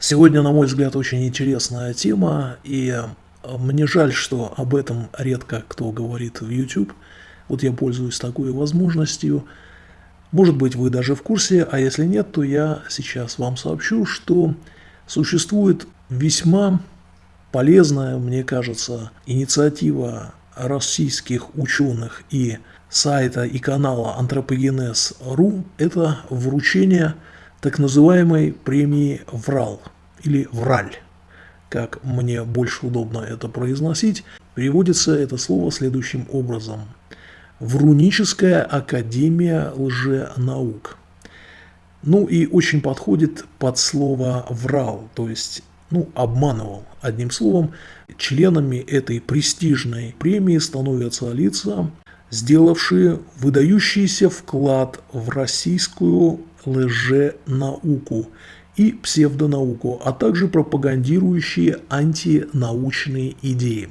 Сегодня, на мой взгляд, очень интересная тема, и э, мне жаль, что об этом редко кто говорит в YouTube. Вот я пользуюсь такой возможностью. Может быть, вы даже в курсе, а если нет, то я сейчас вам сообщу, что существует весьма полезная, мне кажется, инициатива российских ученых и сайта и канала Антропогенез.ру – это вручение так называемой премии ВРАЛ или ВРАЛЬ, как мне больше удобно это произносить. Переводится это слово следующим образом. Вруническая академия лженаук. Ну и очень подходит под слово «врал», то есть ну, обманывал. Одним словом, членами этой престижной премии становятся лица, сделавшие выдающийся вклад в российскую лженауку и псевдонауку, а также пропагандирующие антинаучные идеи.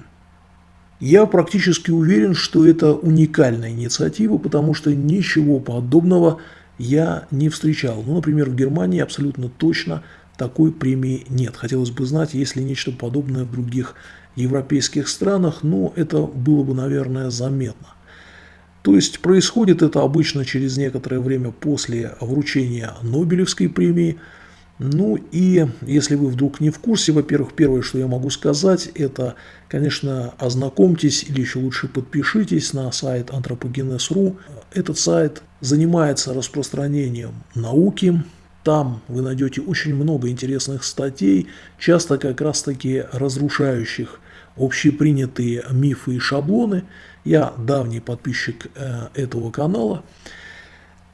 Я практически уверен, что это уникальная инициатива, потому что ничего подобного я не встречал. Ну, например, в Германии абсолютно точно такой премии нет. Хотелось бы знать, есть ли нечто подобное в других европейских странах, но это было бы, наверное, заметно. То есть происходит это обычно через некоторое время после вручения Нобелевской премии. Ну и если вы вдруг не в курсе, во-первых, первое, что я могу сказать, это, конечно, ознакомьтесь или еще лучше подпишитесь на сайт anthropogenes.ru. Этот сайт занимается распространением науки, там вы найдете очень много интересных статей, часто как раз таки разрушающих общепринятые мифы и шаблоны. Я давний подписчик э, этого канала.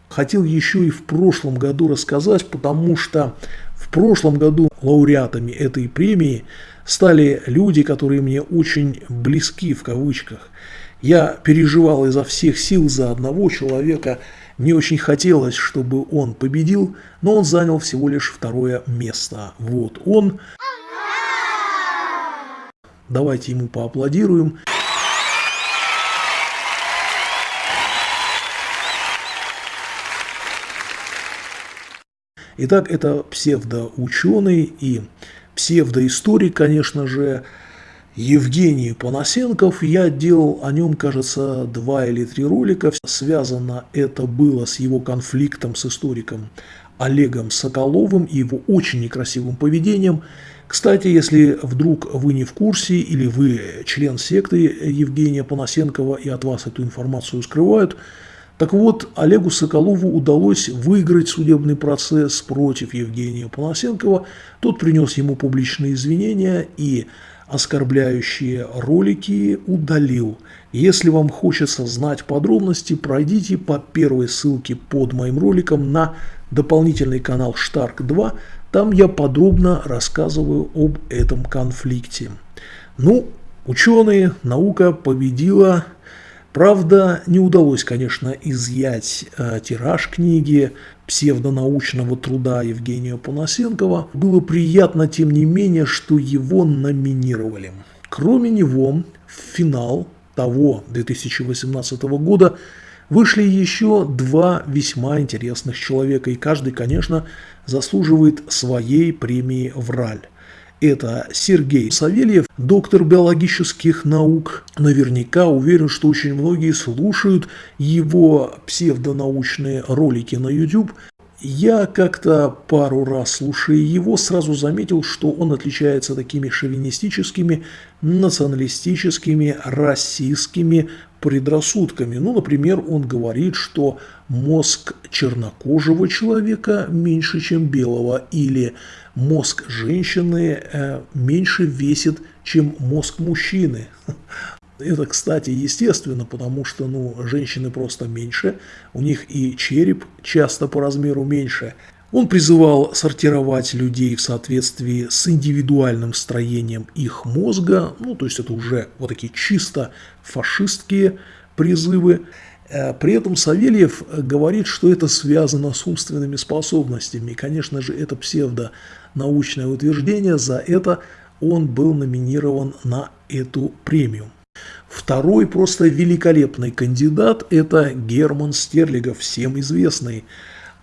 Хотел еще и в прошлом году рассказать, потому что в прошлом году лауреатами этой премии стали люди, которые мне очень близки в кавычках. Я переживал изо всех сил за одного человека. Мне очень хотелось, чтобы он победил, но он занял всего лишь второе место. Вот он. Давайте ему поаплодируем. Итак, это псевдоученый и псевдоисторик, конечно же, Евгений Панасенков. Я делал о нем, кажется, два или три ролика. Связано это было с его конфликтом с историком Олегом Соколовым и его очень некрасивым поведением. Кстати, если вдруг вы не в курсе или вы член секты Евгения Панасенкова и от вас эту информацию скрывают, так вот, Олегу Соколову удалось выиграть судебный процесс против Евгения Панасенкова. Тот принес ему публичные извинения и оскорбляющие ролики удалил. Если вам хочется знать подробности, пройдите по первой ссылке под моим роликом на дополнительный канал Штарк 2. Там я подробно рассказываю об этом конфликте. Ну, ученые, наука победила Правда, не удалось, конечно, изъять э, тираж книги псевдонаучного труда Евгения Панасенкова. Было приятно, тем не менее, что его номинировали. Кроме него, в финал того 2018 года вышли еще два весьма интересных человека, и каждый, конечно, заслуживает своей премии «Враль». Это Сергей Савельев, доктор биологических наук. Наверняка уверен, что очень многие слушают его псевдонаучные ролики на YouTube. Я как-то пару раз, слушая его, сразу заметил, что он отличается такими шовинистическими, националистическими, расистскими предрассудками. Ну, например, он говорит, что мозг чернокожего человека меньше, чем белого, или мозг женщины э, меньше весит, чем мозг мужчины. Это, кстати, естественно, потому что ну, женщины просто меньше, у них и череп часто по размеру меньше. Он призывал сортировать людей в соответствии с индивидуальным строением их мозга, ну, то есть это уже вот такие чисто фашистские призывы. Э, при этом Савельев говорит, что это связано с умственными способностями. И, конечно же, это псевдонаучное утверждение. За это он был номинирован на эту премию. Второй просто великолепный кандидат – это Герман Стерлигов, всем известный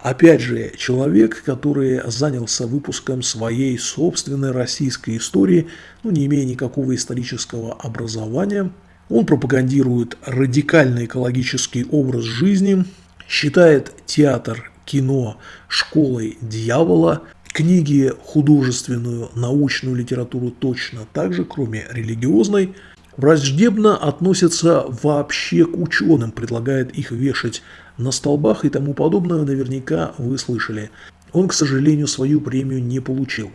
Опять же, человек, который занялся выпуском своей собственной российской истории, ну, не имея никакого исторического образования, он пропагандирует радикальный экологический образ жизни, считает театр, кино школой дьявола, книги, художественную, научную литературу точно так же, кроме религиозной, враждебно относится вообще к ученым, предлагает их вешать на столбах и тому подобное, наверняка вы слышали. Он, к сожалению, свою премию не получил.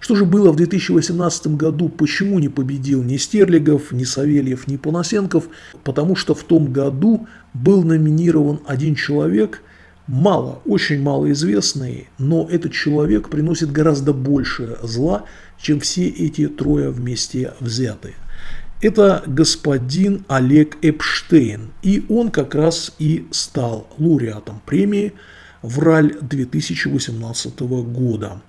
Что же было в 2018 году, почему не победил ни Стерлигов, ни Савельев, ни Панасенков? Потому что в том году был номинирован один человек, мало, очень мало известный, но этот человек приносит гораздо больше зла, чем все эти трое вместе взятые. Это господин Олег Эпштейн, и он как раз и стал лауреатом премии «Враль» 2018 года.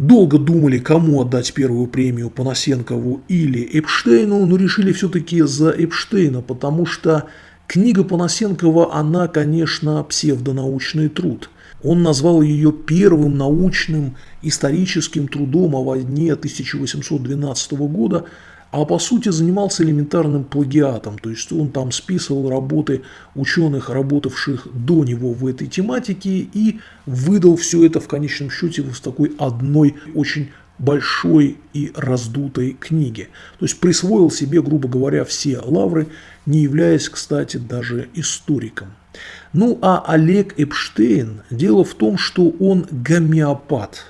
Долго думали, кому отдать первую премию Панасенкову или Эпштейну, но решили все-таки за Эпштейна, потому что книга Панасенкова, она, конечно, псевдонаучный труд. Он назвал ее первым научным историческим трудом о войне 1812 года, а по сути занимался элементарным плагиатом, то есть он там списывал работы ученых, работавших до него в этой тематике и выдал все это в конечном счете в такой одной очень большой и раздутой книге. То есть присвоил себе, грубо говоря, все лавры, не являясь, кстати, даже историком. Ну а Олег Эпштейн, дело в том, что он гомеопат.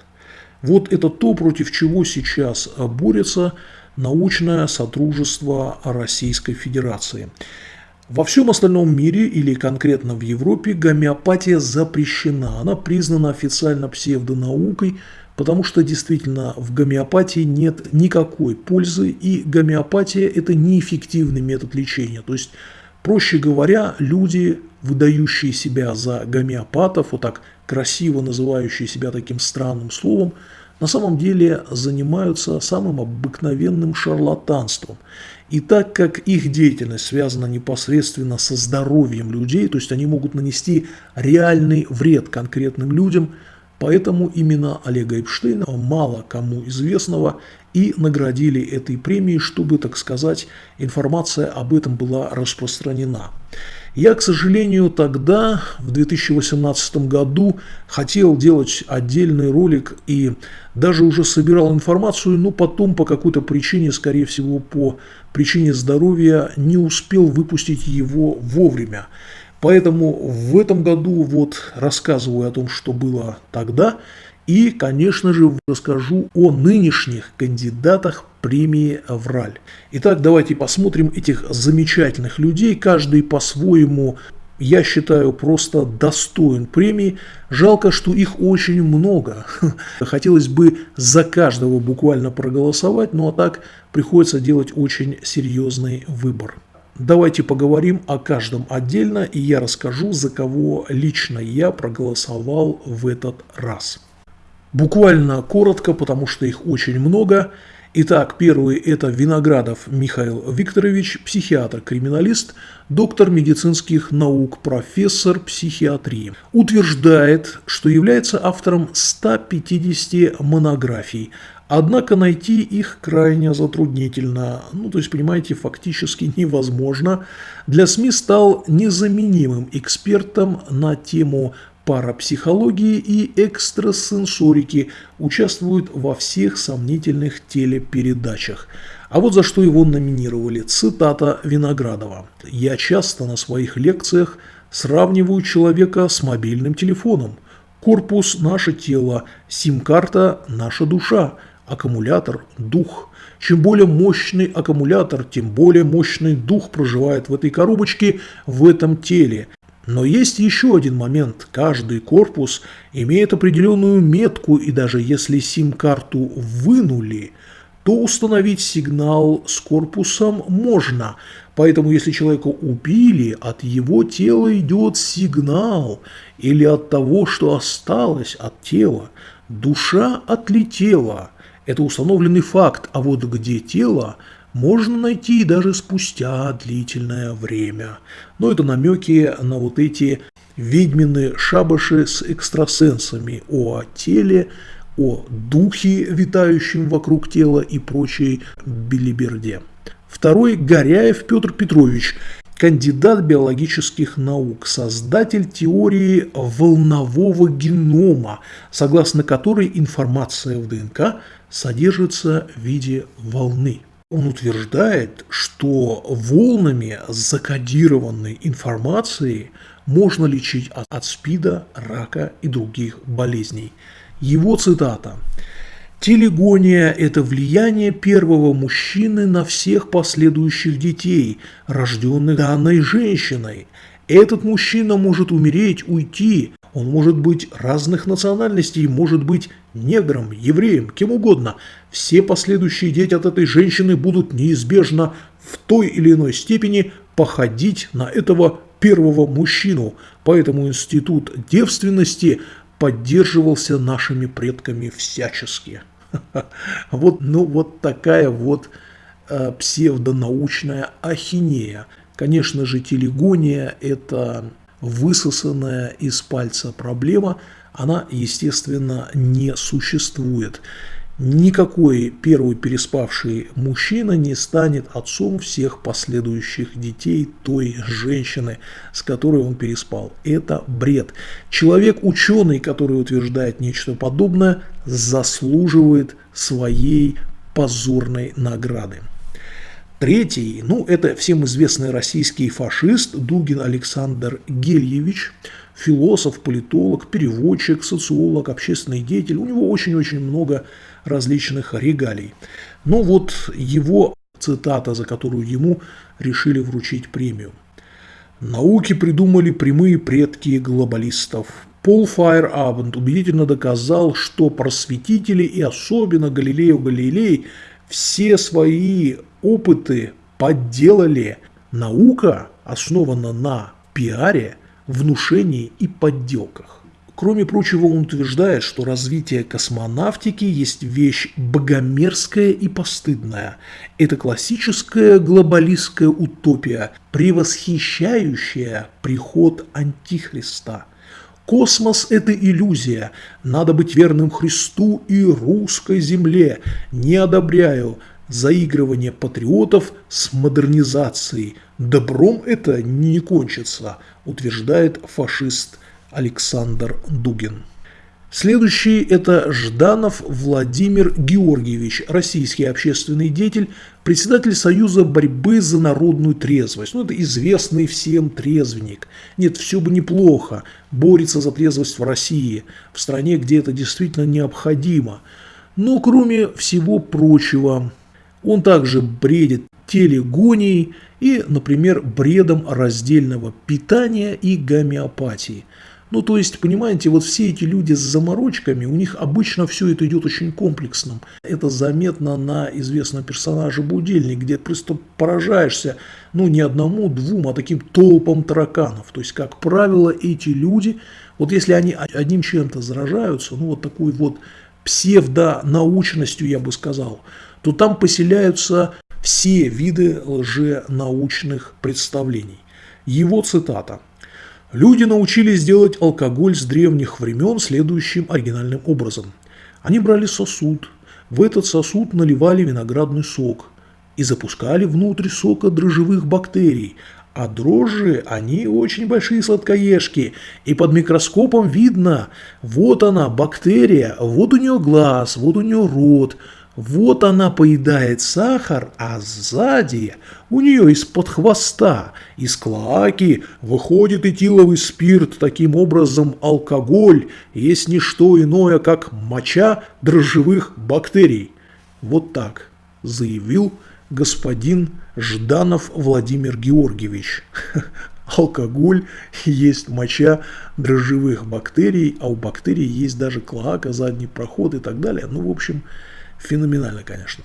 Вот это то, против чего сейчас борется научное сотрудничество Российской Федерации. Во всем остальном мире или конкретно в Европе гомеопатия запрещена. Она признана официально псевдонаукой, потому что действительно в гомеопатии нет никакой пользы, и гомеопатия – это неэффективный метод лечения. То есть, проще говоря, люди, выдающие себя за гомеопатов, вот так красиво называющие себя таким странным словом, на самом деле занимаются самым обыкновенным шарлатанством. И так как их деятельность связана непосредственно со здоровьем людей, то есть они могут нанести реальный вред конкретным людям, поэтому именно Олега Эпштейна, мало кому известного, и наградили этой премией, чтобы, так сказать, информация об этом была распространена. Я, к сожалению, тогда, в 2018 году, хотел делать отдельный ролик и даже уже собирал информацию, но потом по какой-то причине, скорее всего, по причине здоровья, не успел выпустить его вовремя. Поэтому в этом году вот рассказываю о том, что было тогда, и, конечно же, расскажу о нынешних кандидатах премии «Авраль». Итак, давайте посмотрим этих замечательных людей, каждый по-своему я считаю, просто достоин премии. Жалко, что их очень много. Хотелось бы за каждого буквально проголосовать, но ну, а так приходится делать очень серьезный выбор. Давайте поговорим о каждом отдельно, и я расскажу, за кого лично я проголосовал в этот раз. Буквально коротко, потому что их очень много. Итак, первый – это Виноградов Михаил Викторович, психиатр-криминалист, доктор медицинских наук, профессор психиатрии. Утверждает, что является автором 150 монографий, однако найти их крайне затруднительно. Ну, то есть, понимаете, фактически невозможно. Для СМИ стал незаменимым экспертом на тему парапсихологии и экстрасенсорики участвуют во всех сомнительных телепередачах. А вот за что его номинировали. Цитата Виноградова. «Я часто на своих лекциях сравниваю человека с мобильным телефоном. Корпус – наше тело, сим-карта – наша душа, аккумулятор – дух. Чем более мощный аккумулятор, тем более мощный дух проживает в этой коробочке, в этом теле. Но есть еще один момент. Каждый корпус имеет определенную метку, и даже если сим-карту вынули, то установить сигнал с корпусом можно. Поэтому если человека убили, от его тела идет сигнал, или от того, что осталось от тела. Душа отлетела. Это установленный факт, а вот где тело – можно найти даже спустя длительное время. Но это намеки на вот эти ведьмины шабаши с экстрасенсами, о теле, о духе, витающем вокруг тела и прочей билиберде. Второй – Горяев Петр Петрович, кандидат биологических наук, создатель теории волнового генома, согласно которой информация в ДНК содержится в виде волны. Он утверждает, что волнами закодированной информации можно лечить от, СПИДа, рака и других болезней. Его цитата Телегония – это влияние первого мужчины на всех последующих детей, рожденных данной женщиной. Этот мужчина может умереть, уйти, он может быть разных национальностей, может быть негром, евреем, кем угодно. Все последующие дети от этой женщины будут неизбежно в той или иной степени походить на этого первого мужчину. Поэтому институт девственности поддерживался нашими предками всячески. Вот, ну, вот такая вот э, псевдонаучная ахинея. Конечно же, телегония – это высосанная из пальца проблема, она, естественно, не существует. Никакой первый переспавший мужчина не станет отцом всех последующих детей той женщины, с которой он переспал. Это бред. Человек-ученый, который утверждает нечто подобное, заслуживает своей позорной награды. Третий, ну, это всем известный российский фашист Дугин Александр Гельевич, философ, политолог, переводчик, социолог, общественный деятель. У него очень-очень много различных регалий. Но вот его цитата, за которую ему решили вручить премию. «Науки придумали прямые предки глобалистов. Пол Файерабенд убедительно доказал, что просветители и особенно Галилео Галилей все свои опыты подделали. Наука основана на пиаре, внушении и подделках. Кроме прочего, он утверждает, что развитие космонавтики есть вещь богомерзкая и постыдная. Это классическая глобалистская утопия, превосхищающая приход Антихриста. Космос – это иллюзия. Надо быть верным Христу и русской земле. Не одобряю заигрывание патриотов с модернизацией. Добром это не кончится, утверждает фашист Александр Дугин. Следующий – это Жданов Владимир Георгиевич, российский общественный деятель, председатель Союза борьбы за народную трезвость. Ну, это известный всем трезвенник. Нет, все бы неплохо, борется за трезвость в России, в стране, где это действительно необходимо. Но кроме всего прочего, он также бредит телегонией и, например, бредом раздельного питания и гомеопатии. Ну, то есть, понимаете, вот все эти люди с заморочками, у них обычно все это идет очень комплексным. Это заметно на известном персонаже Будильник, где просто поражаешься, ну, не одному, двум, а таким толпам тараканов. То есть, как правило, эти люди, вот если они одним чем-то заражаются, ну, вот такой вот псевдонаучностью, я бы сказал, то там поселяются все виды лженаучных представлений. Его цитата. Люди научились делать алкоголь с древних времен следующим оригинальным образом. Они брали сосуд, в этот сосуд наливали виноградный сок и запускали внутрь сока дрожжевых бактерий, а дрожжи, они очень большие сладкоежки, и под микроскопом видно, вот она, бактерия, вот у нее глаз, вот у нее рот, вот она поедает сахар, а сзади у нее из-под хвоста, из клаки выходит этиловый спирт. Таким образом, алкоголь есть не что иное, как моча дрожжевых бактерий. Вот так заявил господин Жданов Владимир Георгиевич. Алкоголь есть моча дрожжевых бактерий, а у бактерий есть даже клака, задний проход и так далее. Ну, в общем, Феноменально, конечно.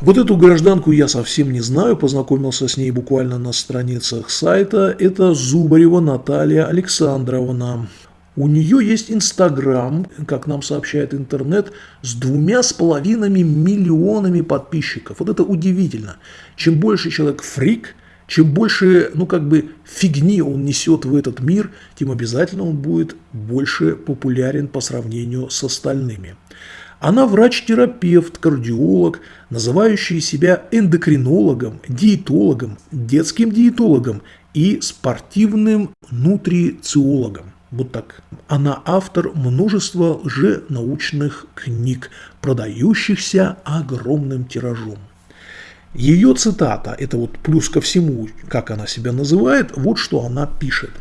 Вот эту гражданку я совсем не знаю, познакомился с ней буквально на страницах сайта. Это Зубарева Наталья Александровна. У нее есть Инстаграм, как нам сообщает интернет, с двумя с половиной миллионами подписчиков. Вот это удивительно. Чем больше человек фрик, чем больше, ну как бы, фигни он несет в этот мир, тем обязательно он будет больше популярен по сравнению с остальными. Она врач-терапевт, кардиолог, называющий себя эндокринологом, диетологом, детским диетологом и спортивным нутрициологом. Вот так. Она автор множества лженаучных книг, продающихся огромным тиражом. Ее цитата, это вот плюс ко всему, как она себя называет, вот что она пишет.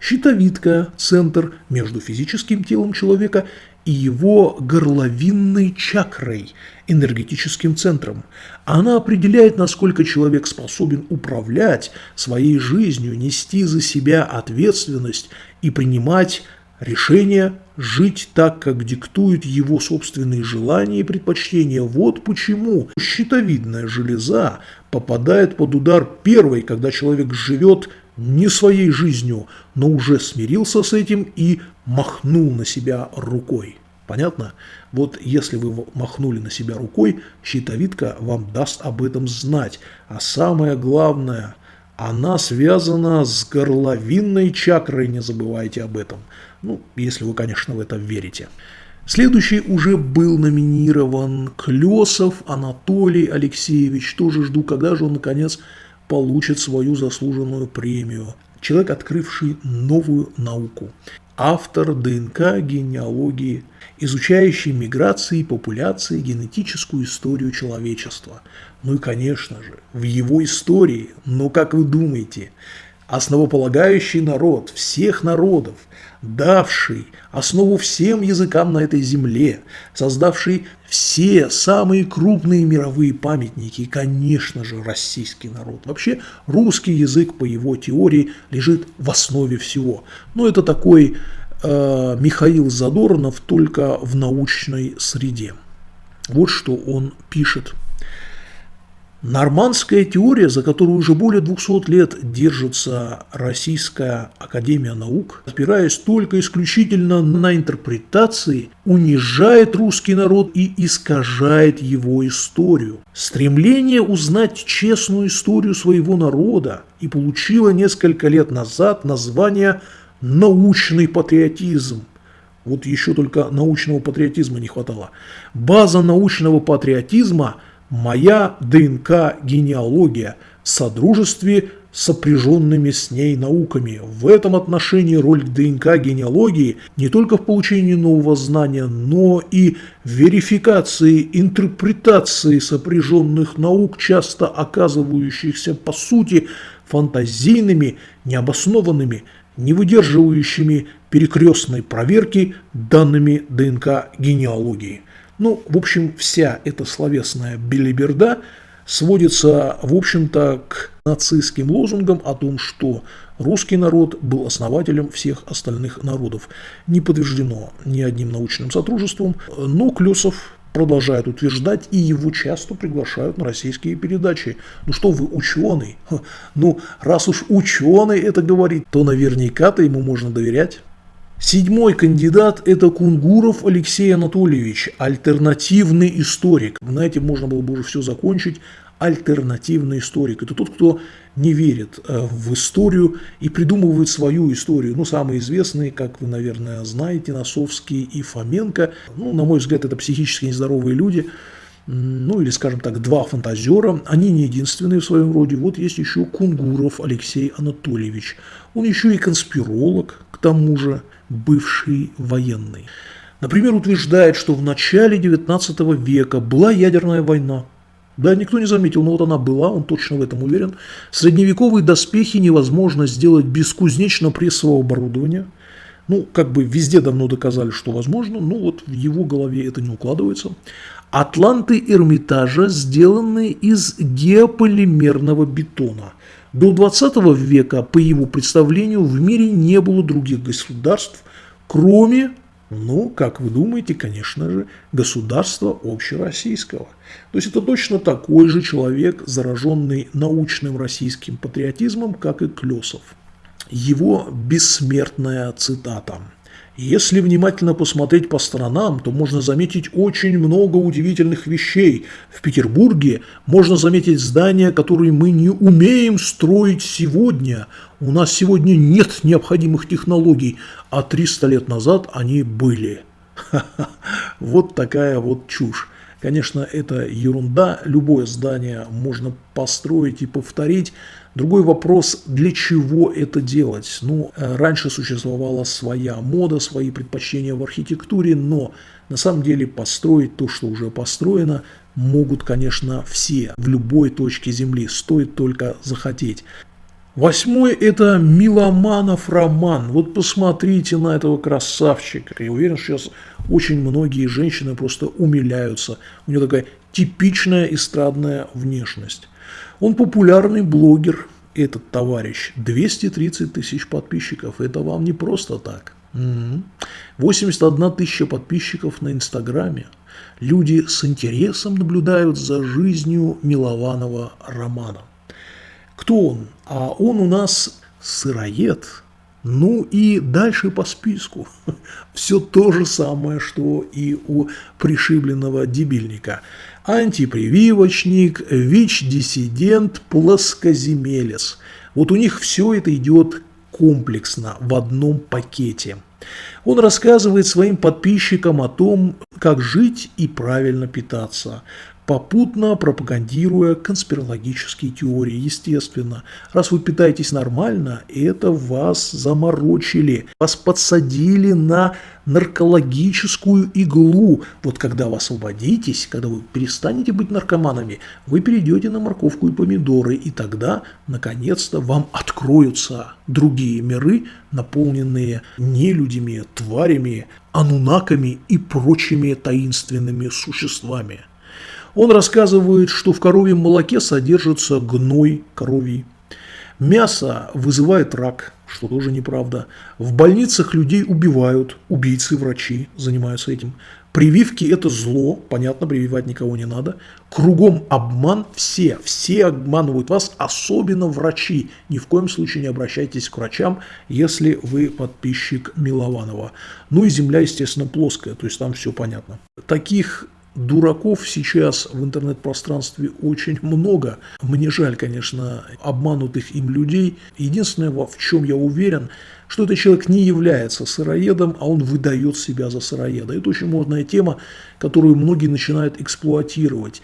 Щитовидка – центр между физическим телом человека и его горловинной чакрой, энергетическим центром. Она определяет, насколько человек способен управлять своей жизнью, нести за себя ответственность и принимать решения жить так, как диктуют его собственные желания и предпочтения. Вот почему щитовидная железа попадает под удар первой, когда человек живет не своей жизнью, но уже смирился с этим и махнул на себя рукой. Понятно? Вот если вы махнули на себя рукой, щитовидка вам даст об этом знать. А самое главное, она связана с горловинной чакрой, не забывайте об этом. Ну, если вы, конечно, в это верите. Следующий уже был номинирован Клесов Анатолий Алексеевич. Тоже жду, когда же он, наконец, получит свою заслуженную премию. Человек, открывший новую науку. Автор ДНК генеалогии, изучающий миграции, популяции, генетическую историю человечества. Ну и, конечно же, в его истории, но как вы думаете, основополагающий народ всех народов, давший основу всем языкам на этой земле, создавший все самые крупные мировые памятники и, конечно же, российский народ. Вообще, русский язык, по его теории, лежит в основе всего. Но это такой э, Михаил Задорнов только в научной среде. Вот что он пишет. Нормандская теория, за которую уже более 200 лет держится Российская Академия Наук, опираясь только исключительно на интерпретации, унижает русский народ и искажает его историю. Стремление узнать честную историю своего народа и получило несколько лет назад название «научный патриотизм». Вот еще только научного патриотизма не хватало. База научного патриотизма – моя ДНК генеалогия в содружестве сопряженными с ней науками. В этом отношении роль ДНК генеалогии не только в получении нового знания, но и в верификации, интерпретации сопряженных наук, часто оказывающихся по сути фантазийными, необоснованными, не выдерживающими перекрестной проверки данными ДНК генеалогии. Ну, в общем, вся эта словесная белиберда сводится, в общем-то, к нацистским лозунгам о том, что русский народ был основателем всех остальных народов. Не подтверждено ни одним научным сотрудничеством, но Клесов продолжает утверждать, и его часто приглашают на российские передачи. Ну что вы, ученый? Ну, раз уж ученый это говорит, то наверняка-то ему можно доверять. Седьмой кандидат – это Кунгуров Алексей Анатольевич, альтернативный историк. На этом можно было бы уже все закончить. Альтернативный историк – это тот, кто не верит э, в историю и придумывает свою историю. Ну, самые известные, как вы, наверное, знаете, Носовский и Фоменко. Ну, на мой взгляд, это психически нездоровые люди ну или, скажем так, два фантазера, они не единственные в своем роде. Вот есть еще Кунгуров Алексей Анатольевич. Он еще и конспиролог, к тому же бывший военный. Например, утверждает, что в начале 19 века была ядерная война. Да, никто не заметил, но вот она была, он точно в этом уверен. Средневековые доспехи невозможно сделать без кузнечно-прессового оборудования. Ну, как бы везде давно доказали, что возможно, но вот в его голове это не укладывается. Атланты Эрмитажа сделаны из геополимерного бетона. До 20 века, по его представлению, в мире не было других государств, кроме, ну, как вы думаете, конечно же, государства общероссийского. То есть это точно такой же человек, зараженный научным российским патриотизмом, как и Клесов. Его бессмертная цитата. Если внимательно посмотреть по сторонам, то можно заметить очень много удивительных вещей. В Петербурге можно заметить здания, которые мы не умеем строить сегодня. У нас сегодня нет необходимых технологий, а 300 лет назад они были. Вот такая вот чушь. Конечно, это ерунда, любое здание можно построить и повторить. Другой вопрос, для чего это делать? Ну, э, раньше существовала своя мода, свои предпочтения в архитектуре, но на самом деле построить то, что уже построено, могут, конечно, все в любой точке Земли, стоит только захотеть. Восьмой – это Миломанов роман. Вот посмотрите на этого красавчика. Я уверен, что сейчас очень многие женщины просто умиляются. У него такая типичная эстрадная внешность. Он популярный блогер, этот товарищ. 230 тысяч подписчиков. Это вам не просто так. 81 тысяча подписчиков на Инстаграме. Люди с интересом наблюдают за жизнью Милованова романа. Кто он? А он у нас сыроед. Ну и дальше по списку. Все то же самое, что и у пришибленного дебильника. Антипрививочник, ВИЧ-диссидент, плоскоземелец. Вот у них все это идет комплексно, в одном пакете. Он рассказывает своим подписчикам о том, как жить и правильно питаться, попутно пропагандируя конспирологические теории. Естественно, раз вы питаетесь нормально, это вас заморочили, вас подсадили на наркологическую иглу. Вот когда вы освободитесь, когда вы перестанете быть наркоманами, вы перейдете на морковку и помидоры, и тогда, наконец-то, вам откроются другие миры, наполненные нелюдями, тварями, анунаками и прочими таинственными существами. Он рассказывает, что в коровьем молоке содержится гной коровий. Мясо вызывает рак, что тоже неправда. В больницах людей убивают, убийцы-врачи занимаются этим. Прививки – это зло, понятно, прививать никого не надо. Кругом обман, все, все обманывают вас, особенно врачи. Ни в коем случае не обращайтесь к врачам, если вы подписчик Милованова. Ну и земля, естественно, плоская, то есть там все понятно. Таких Дураков сейчас в интернет-пространстве очень много. Мне жаль, конечно, обманутых им людей. Единственное, в чем я уверен, что этот человек не является сыроедом, а он выдает себя за сыроеда. Это очень модная тема, которую многие начинают эксплуатировать.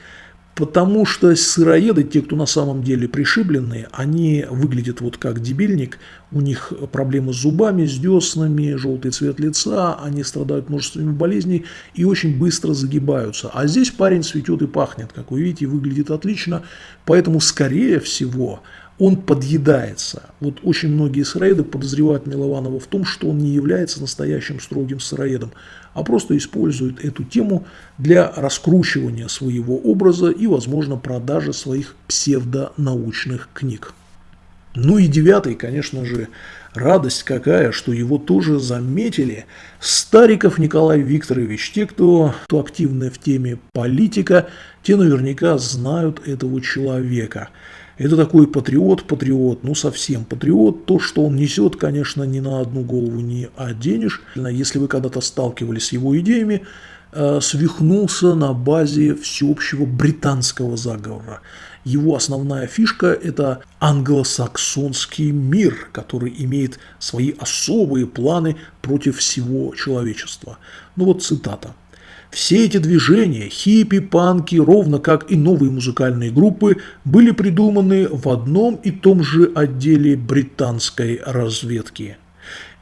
Потому что сыроеды, те, кто на самом деле пришибленные, они выглядят вот как дебильник, у них проблемы с зубами, с деснами, желтый цвет лица, они страдают множествами болезней и очень быстро загибаются. А здесь парень цветет и пахнет, как вы видите, выглядит отлично, поэтому скорее всего он подъедается. Вот очень многие сыроеды подозревают Милованова в том, что он не является настоящим строгим сыроедом, а просто использует эту тему для раскручивания своего образа и, возможно, продажи своих псевдонаучных книг. Ну и девятый, конечно же, радость какая, что его тоже заметили. Стариков Николай Викторович, те, кто, кто активны в теме политика, те наверняка знают этого человека – это такой патриот-патриот, ну совсем патриот. То, что он несет, конечно, ни на одну голову не оденешь. Если вы когда-то сталкивались с его идеями, э, свихнулся на базе всеобщего британского заговора. Его основная фишка – это англосаксонский мир, который имеет свои особые планы против всего человечества. Ну вот цитата. Все эти движения, хиппи, панки, ровно как и новые музыкальные группы, были придуманы в одном и том же отделе британской разведки.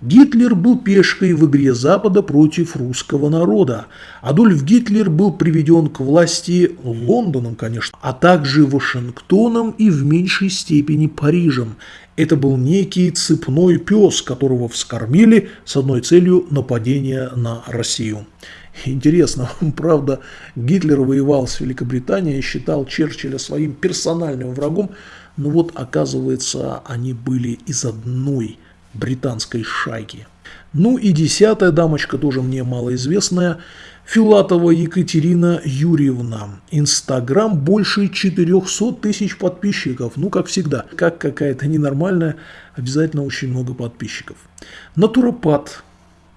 Гитлер был пешкой в игре Запада против русского народа. Адольф Гитлер был приведен к власти Лондоном, конечно, а также Вашингтоном и в меньшей степени Парижем. Это был некий цепной пес, которого вскормили с одной целью нападения на Россию. Интересно, правда, Гитлер воевал с Великобританией считал Черчилля своим персональным врагом, но вот оказывается, они были из одной британской шайки. Ну и десятая дамочка, тоже мне малоизвестная, Филатова Екатерина Юрьевна. Инстаграм больше 400 тысяч подписчиков. Ну, как всегда, как какая-то ненормальная, обязательно очень много подписчиков. Натуропат,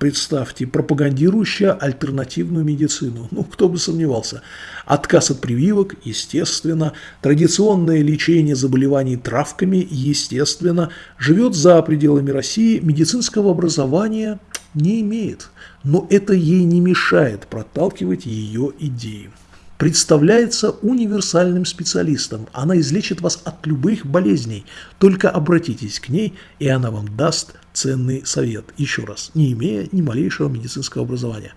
представьте, пропагандирующая альтернативную медицину. Ну, кто бы сомневался. Отказ от прививок, естественно. Традиционное лечение заболеваний травками, естественно. Живет за пределами России, медицинского образования не имеет. Но это ей не мешает проталкивать ее идеи представляется универсальным специалистом. Она излечит вас от любых болезней. Только обратитесь к ней, и она вам даст ценный совет. Еще раз, не имея ни малейшего медицинского образования.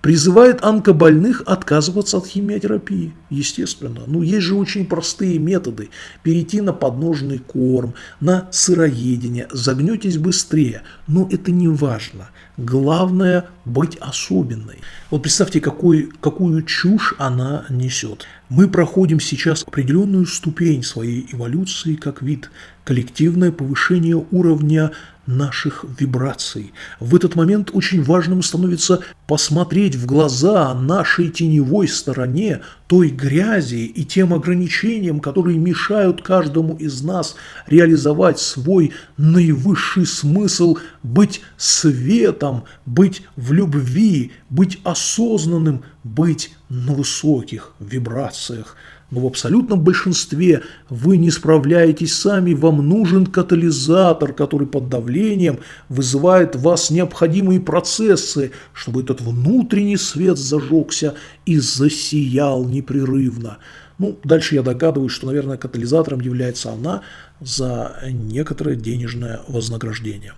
Призывает онкобольных отказываться от химиотерапии. Естественно. Ну, есть же очень простые методы. Перейти на подножный корм, на сыроедение. Загнетесь быстрее. Но это не важно. Главное быть особенной. Вот представьте, какой, какую чушь она несет. Мы проходим сейчас определенную ступень своей эволюции как вид. Коллективное повышение уровня наших вибраций. В этот момент очень важным становится посмотреть в глаза нашей теневой стороне, той грязи и тем ограничениям, которые мешают каждому из нас реализовать свой наивысший смысл, быть светом, быть в любви, быть осознанным, быть на высоких вибрациях. Но в абсолютном большинстве вы не справляетесь сами, вам нужен катализатор, который под давлением вызывает в вас необходимые процессы, чтобы этот внутренний свет зажегся и засиял непрерывно. Ну, дальше я догадываюсь, что, наверное, катализатором является она за некоторое денежное вознаграждение.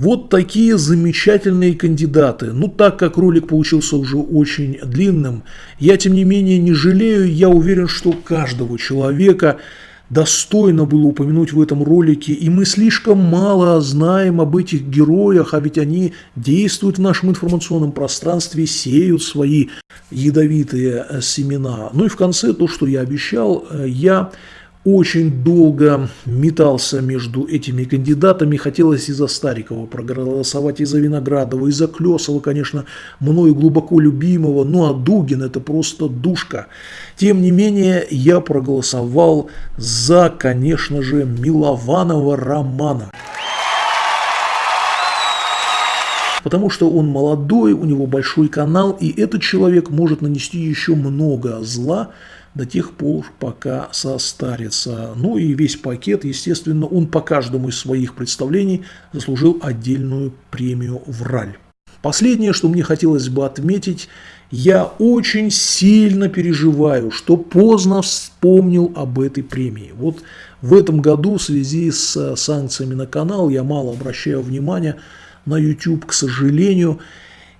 Вот такие замечательные кандидаты. Ну, так как ролик получился уже очень длинным, я, тем не менее, не жалею. Я уверен, что каждого человека достойно было упомянуть в этом ролике, и мы слишком мало знаем об этих героях, а ведь они действуют в нашем информационном пространстве, сеют свои ядовитые семена. Ну и в конце то, что я обещал, я очень долго метался между этими кандидатами. Хотелось и за Старикова проголосовать, и за Виноградова, и за Клесова, конечно, мною глубоко любимого. Ну а Дугин – это просто душка. Тем не менее, я проголосовал за, конечно же, Милованова Романа. Потому что он молодой, у него большой канал, и этот человек может нанести еще много зла до тех пор, пока состарится. Ну и весь пакет, естественно, он по каждому из своих представлений заслужил отдельную премию «Враль». Последнее, что мне хотелось бы отметить, я очень сильно переживаю, что поздно вспомнил об этой премии. Вот в этом году в связи с санкциями на канал я мало обращаю внимания на YouTube, к сожалению,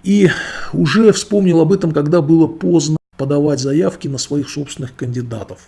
и уже вспомнил об этом, когда было поздно подавать заявки на своих собственных кандидатов.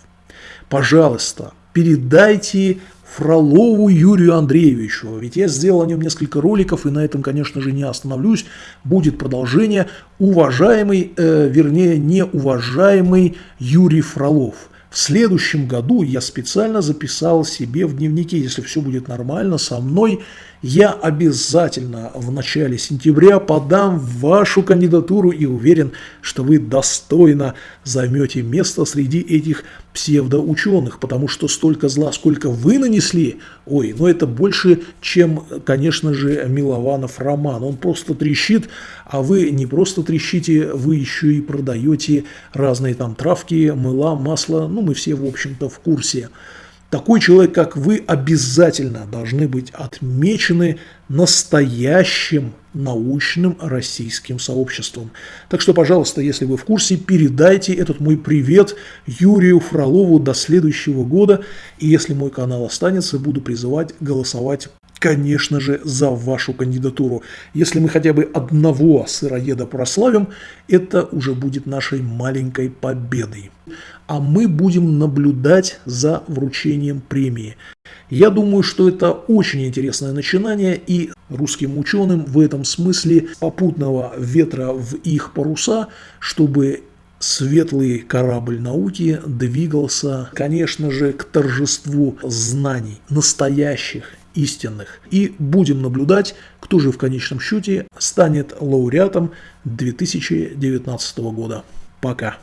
Пожалуйста, передайте Фролову Юрию Андреевичу. Ведь я сделал о нем несколько роликов, и на этом, конечно же, не остановлюсь. Будет продолжение. Уважаемый, э, вернее, неуважаемый Юрий Фролов – в следующем году я специально записал себе в дневнике, если все будет нормально со мной, я обязательно в начале сентября подам вашу кандидатуру и уверен, что вы достойно займете место среди этих псевдоученых, потому что столько зла, сколько вы нанесли, ой, ну это больше, чем, конечно же, Милованов роман. Он просто трещит, а вы не просто трещите, вы еще и продаете разные там травки, мыла, масло, ну мы все, в общем-то, в курсе. Такой человек, как вы, обязательно должны быть отмечены настоящим научным российским сообществом. Так что, пожалуйста, если вы в курсе, передайте этот мой привет Юрию Фролову до следующего года. И если мой канал останется, буду призывать голосовать конечно же, за вашу кандидатуру. Если мы хотя бы одного сыроеда прославим, это уже будет нашей маленькой победой. А мы будем наблюдать за вручением премии. Я думаю, что это очень интересное начинание, и русским ученым в этом смысле попутного ветра в их паруса, чтобы светлый корабль науки двигался, конечно же, к торжеству знаний, настоящих, истинных. И будем наблюдать, кто же в конечном счете станет лауреатом 2019 года. Пока.